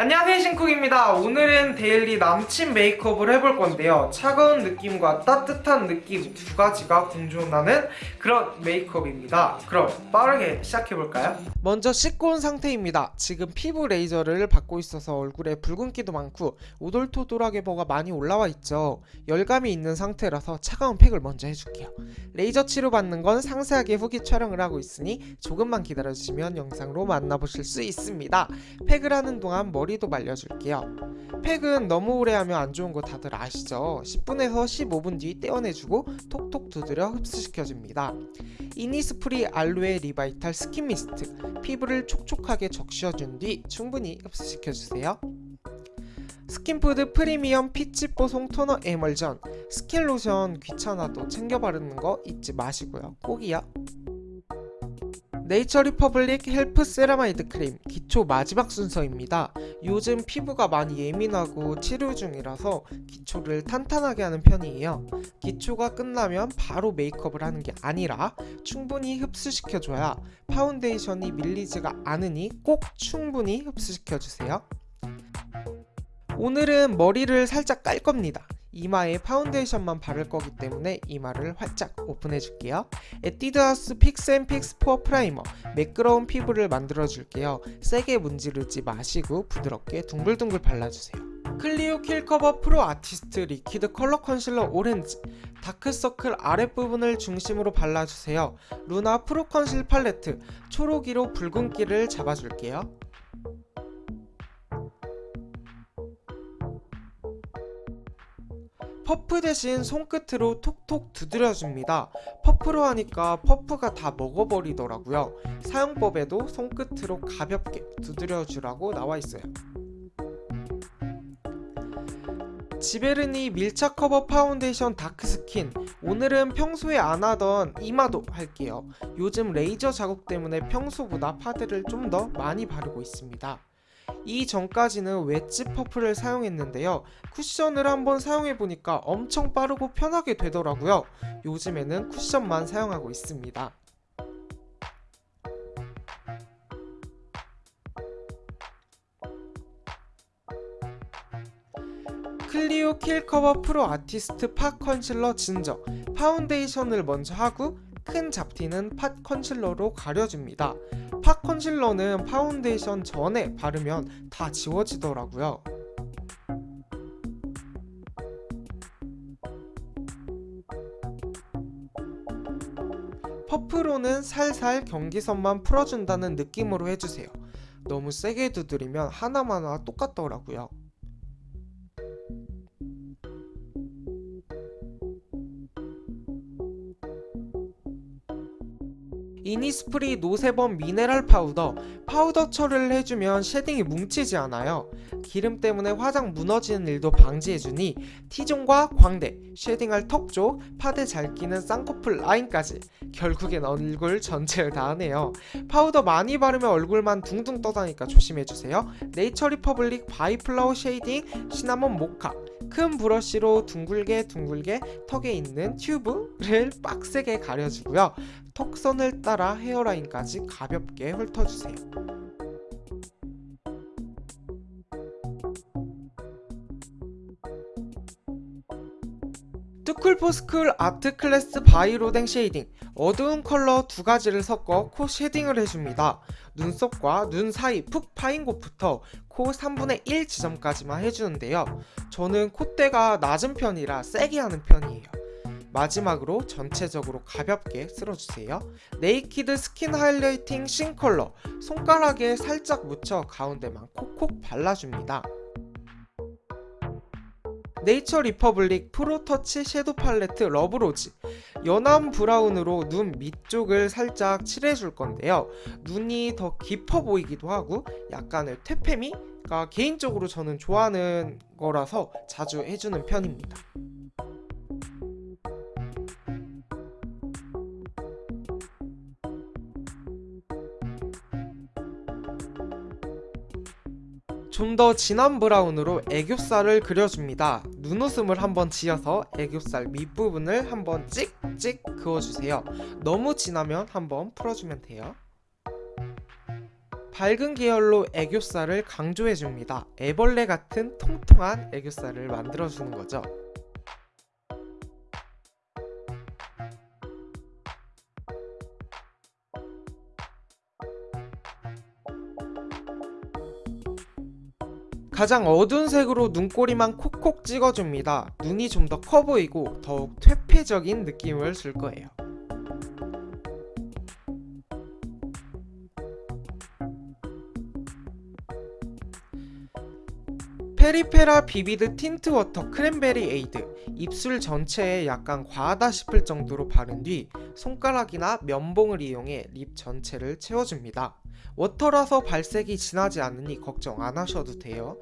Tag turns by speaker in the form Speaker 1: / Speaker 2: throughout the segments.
Speaker 1: 안녕하세요 신쿡입니다. 오늘은 데일리 남친 메이크업을 해볼 건데요. 차가운 느낌과 따뜻한 느낌 두 가지가 공존하는 그런 메이크업입니다. 그럼 빠르게 시작해볼까요? 먼저 씻고 온 상태입니다. 지금 피부 레이저를 받고 있어서 얼굴에 붉은기도 많고 오돌토돌하게 뭐가 많이 올라와 있죠. 열감이 있는 상태라서 차가운 팩을 먼저 해줄게요. 레이저 치료받는 건 상세하게 후기 촬영을 하고 있으니 조금만 기다려주시면 영상으로 만나보실 수 있습니다. 팩을 하는 동안 머리 도 말려줄게요. 팩은 너무 오래 하면 안 좋은 거 다들 아시죠? 10분에서 15분 뒤 떼어내주고 톡톡 두드려 흡수시켜줍니다. 이니스프리 알로에 리바이탈 스킨 미스트. 피부를 촉촉하게 적셔준 뒤 충분히 흡수시켜주세요. 스킨푸드 프리미엄 피치 뽀송 토너 에멀전. 스킨 로션 귀찮아도 챙겨 바르는 거 잊지 마시고요. 꼭이요 네이처 리퍼블릭 헬프 세라마이드 크림 기초 마지막 순서입니다. 요즘 피부가 많이 예민하고 치료 중이라서 기초를 탄탄하게 하는 편이에요. 기초가 끝나면 바로 메이크업을 하는 게 아니라 충분히 흡수시켜줘야 파운데이션이 밀리지가 않으니 꼭 충분히 흡수시켜주세요. 오늘은 머리를 살짝 깔 겁니다. 이마에 파운데이션만 바를 거기 때문에 이마를 활짝 오픈해 줄게요. 에뛰드하우스 픽스앤픽스 포어 프라이머 매끄러운 피부를 만들어 줄게요. 세게 문지르지 마시고 부드럽게 둥글둥글 발라주세요. 클리오 킬커버 프로 아티스트 리퀴드 컬러 컨실러 오렌지 다크서클 아랫부분을 중심으로 발라주세요. 루나 프로 컨실 팔레트 초록이로 붉은기를 잡아줄게요 퍼프 대신 손끝으로 톡톡 두드려줍니다. 퍼프로 하니까 퍼프가 다 먹어버리더라고요. 사용법에도 손끝으로 가볍게 두드려주라고 나와있어요. 지베르니 밀착 커버 파운데이션 다크스킨 오늘은 평소에 안 하던 이마도 할게요. 요즘 레이저 자국 때문에 평소보다 파데를 좀 더 많이 바르고 있습니다. 이 전까지는 웨지 퍼프를 사용했는데요. 쿠션을 한번 사용해보니까 엄청 빠르고 편하게 되더라고요. 요즘에는 쿠션만 사용하고 있습니다. 클리오 킬커버 프로 아티스트 팟 컨실러 진저 파운데이션을 먼저 하고 큰 잡티는 팟 컨실러로 가려줍니다. 팟 컨실러는 파운데이션 전에 바르면 다 지워지더라고요. 퍼프로는 살살 경계선만 풀어준다는 느낌으로 해주세요. 너무 세게 두드리면 하나마나 똑같더라고요 이니스프리 노세범 미네랄 파우더. 파우더 처리를 해주면 쉐딩이 뭉치지 않아요. 기름 때문에 화장 무너지는 일도 방지해주니 T존과 광대, 쉐딩할 턱 쪽, 파데 잘 끼는 쌍꺼풀 라인까지 결국엔 얼굴 전체를 다 하네요. 파우더 많이 바르면 얼굴만 둥둥 떠다니까 조심해주세요. 네이처 리퍼블릭 바이플라워 쉐이딩 시나몬 모카. 큰 브러쉬로 둥글게 둥글게 턱에 있는 튜브를 빡세게 가려주고요 턱선을 따라 헤어라인까지 가볍게 훑어주세요 투쿨포스쿨 아트 클래스 바이 로댕 쉐이딩 어두운 컬러 두 가지를 섞어 코 쉐딩을 해줍니다. 눈썹과 눈 사이 푹 파인 곳부터 코 3분의 1 지점까지만 해주는데요. 저는 콧대가 낮은 편이라 세게 하는 편이에요. 마지막으로 전체적으로 가볍게 쓸어주세요. 네이키드 스킨 하이라이팅 신 컬러 손가락에 살짝 묻혀 가운데만 콕콕 발라줍니다. 네이처 리퍼블릭 프로터치 섀도우 팔레트 러브로즈 연한 브라운으로 눈 밑쪽을 살짝 칠해줄 건데요 눈이 더 깊어 보이기도 하고 약간의 퇴폐미가 개인적으로 저는 좋아하는 거라서 자주 해주는 편입니다 좀 더 진한 브라운으로 애교살을 그려줍니다. 눈웃음을 한번 지어서 애교살 밑부분을 한번 찍찍 그어주세요. 너무 진하면 한번 풀어주면 돼요. 밝은 계열로 애교살을 강조해줍니다. 애벌레 같은 통통한 애교살을 만들어주는 거죠. 가장 어두운 색으로 눈꼬리만 콕콕 찍어줍니다. 눈이 좀 더 커 보이고 더욱 퇴폐적인 느낌을 줄 거예요. 페리페라 비비드 틴트 워터 크랜베리 에이드 입술 전체에 약간 과하다 싶을 정도로 바른 뒤 손가락이나 면봉을 이용해 립 전체를 채워줍니다. 워터라서 발색이 진하지 않으니 걱정 안 하셔도 돼요.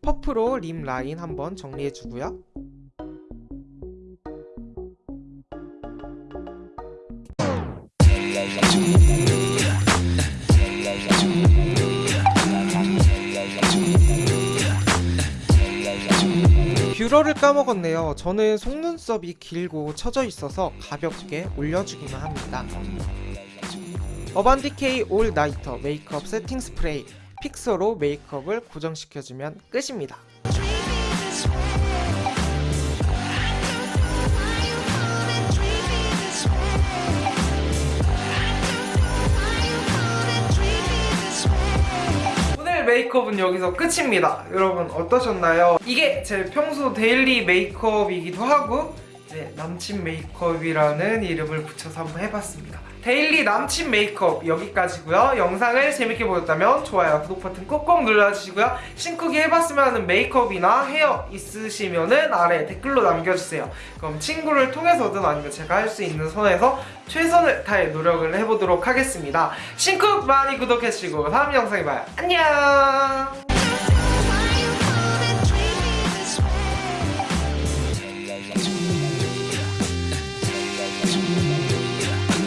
Speaker 1: 퍼프로 lip line 한번 정리해주고요. 뷰러를 까먹었네요. 저는 속눈썹이 길고 처져 있어서 가볍게 올려주기만 합니다. 어반디케이 All Nighter 메이크업 세팅 스프레이 fixer로 메이크업을 고정시켜주면 끝입니다. 메이크업은 여기서 끝입니다. 여러분 어떠셨나요? 이게 제 평소 daily 메이크업이기도 하고 이제 남친 메이크업이라는 이름을 붙여서 한번 해봤습니다. daily 남친 메이크업 여기까지고요. 영상을 재밌게 보셨다면 좋아요, 구독 버튼 꼭꼭 눌러주시고요. 신쿡이 해봤으면 하는 메이크업이나 헤어 있으시면 은 아래 댓글로 남겨주세요. 그럼 친구를 통해서든 아니면 제가 할 수 있는 선에서 최선을 다해 노력을 해보도록 하겠습니다. 신쿡 많이 구독해주시고 다음 영상에 봐요. 안녕!